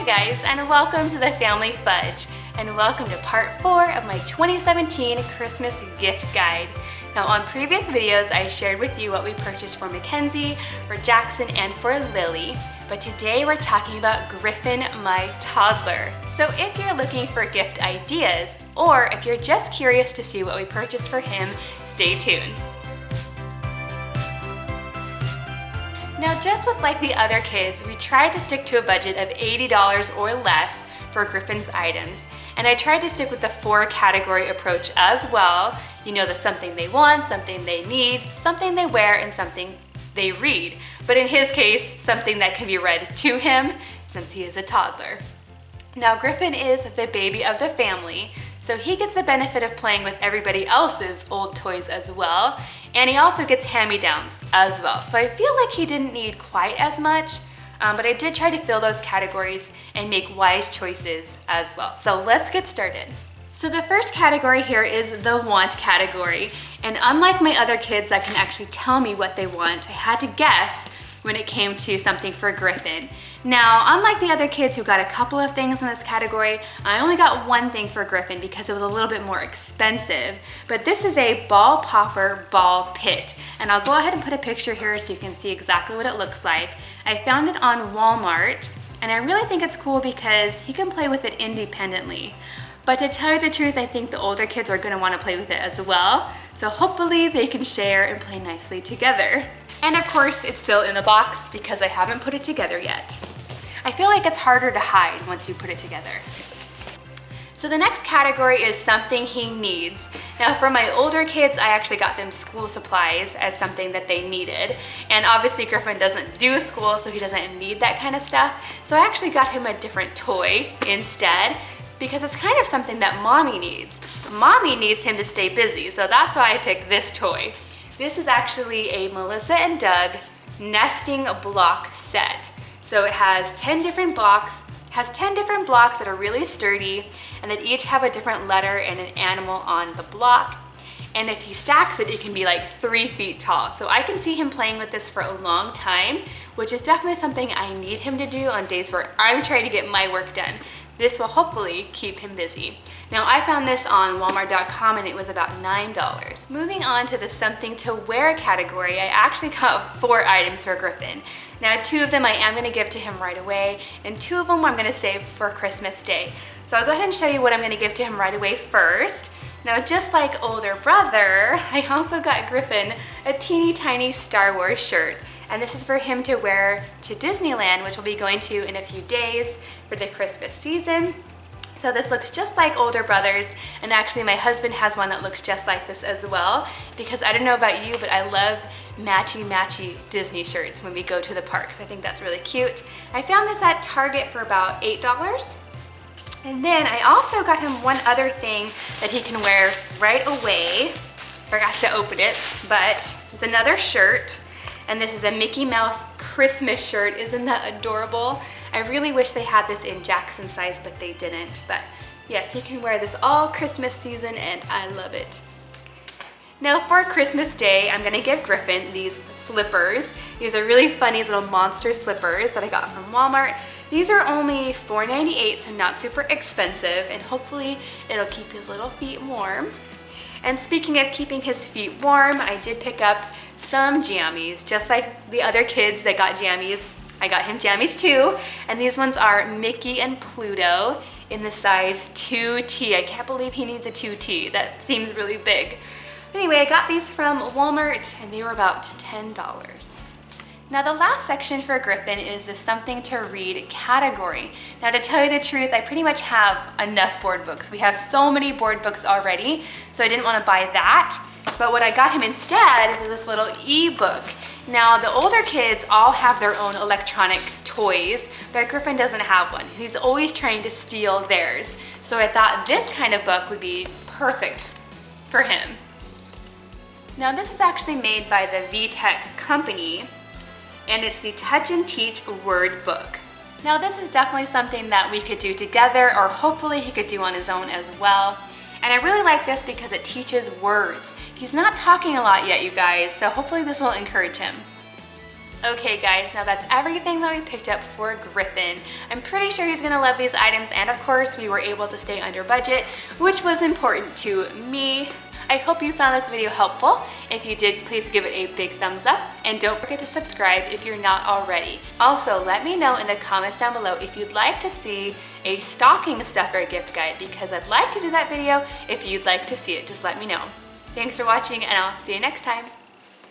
Hi guys, and welcome to the Family Fudge, and welcome to part four of my 2017 Christmas gift guide. Now on previous videos, I shared with you what we purchased for Mackenzie, for Jackson, and for Lily, but today we're talking about Griffin, my toddler. So if you're looking for gift ideas, or if you're just curious to see what we purchased for him, stay tuned. Now just with like the other kids, we tried to stick to a budget of $80 or less for Griffin's items. And I tried to stick with the four category approach as well. You know, the something they want, something they need, something they wear, and something they read. But in his case, something that can be read to him since he is a toddler. Now Griffin is the baby of the family, so he gets the benefit of playing with everybody else's old toys as well. And he also gets hand-me-downs as well. So I feel like he didn't need quite as much, um, but I did try to fill those categories and make wise choices as well. So let's get started. So the first category here is the want category. And unlike my other kids that can actually tell me what they want, I had to guess when it came to something for Griffin. Now, unlike the other kids who got a couple of things in this category, I only got one thing for Griffin because it was a little bit more expensive. But this is a ball popper ball pit. And I'll go ahead and put a picture here so you can see exactly what it looks like. I found it on Walmart and I really think it's cool because he can play with it independently. But to tell you the truth, I think the older kids are gonna wanna play with it as well. So hopefully they can share and play nicely together. And of course, it's still in the box because I haven't put it together yet. I feel like it's harder to hide once you put it together. So the next category is something he needs. Now for my older kids, I actually got them school supplies as something that they needed. And obviously Griffin doesn't do school, so he doesn't need that kind of stuff. So I actually got him a different toy instead because it's kind of something that mommy needs. Mommy needs him to stay busy, so that's why I picked this toy. This is actually a Melissa and Doug nesting block set. So it has 10 different blocks, has 10 different blocks that are really sturdy and that each have a different letter and an animal on the block. And if he stacks it, it can be like three feet tall. So I can see him playing with this for a long time, which is definitely something I need him to do on days where I'm trying to get my work done. This will hopefully keep him busy. Now I found this on walmart.com and it was about $9. Moving on to the something to wear category, I actually got four items for Griffin. Now two of them I am gonna give to him right away and two of them I'm gonna save for Christmas Day. So I'll go ahead and show you what I'm gonna give to him right away first. Now just like older brother, I also got Griffin a teeny tiny Star Wars shirt and this is for him to wear to Disneyland, which we'll be going to in a few days for the Christmas season. So this looks just like older brothers and actually my husband has one that looks just like this as well because I don't know about you but I love matchy matchy Disney shirts when we go to the parks. I think that's really cute. I found this at Target for about $8. And then I also got him one other thing that he can wear right away. Forgot to open it, but it's another shirt and this is a Mickey Mouse Christmas shirt. Isn't that adorable? I really wish they had this in Jackson size, but they didn't. But yes, you can wear this all Christmas season and I love it. Now for Christmas Day, I'm gonna give Griffin these slippers. These are really funny little monster slippers that I got from Walmart. These are only $4.98, so not super expensive, and hopefully it'll keep his little feet warm. And speaking of keeping his feet warm, I did pick up some jammies, just like the other kids that got jammies. I got him jammies too, and these ones are Mickey and Pluto in the size 2T. I can't believe he needs a 2T. That seems really big. Anyway, I got these from Walmart and they were about $10. Now the last section for Griffin is the something to read category. Now to tell you the truth, I pretty much have enough board books. We have so many board books already, so I didn't want to buy that. But what I got him instead was this little ebook. Now the older kids all have their own electronic toys, but Griffin doesn't have one. He's always trying to steal theirs. So I thought this kind of book would be perfect for him. Now this is actually made by the VTech company and it's the Touch and Teach Word Book. Now this is definitely something that we could do together or hopefully he could do on his own as well. And I really like this because it teaches words. He's not talking a lot yet, you guys, so hopefully this will encourage him. Okay guys, now that's everything that we picked up for Griffin. I'm pretty sure he's gonna love these items and of course we were able to stay under budget, which was important to me. I hope you found this video helpful. If you did, please give it a big thumbs up and don't forget to subscribe if you're not already. Also, let me know in the comments down below if you'd like to see a stocking stuffer gift guide because I'd like to do that video if you'd like to see it, just let me know. Thanks for watching and I'll see you next time.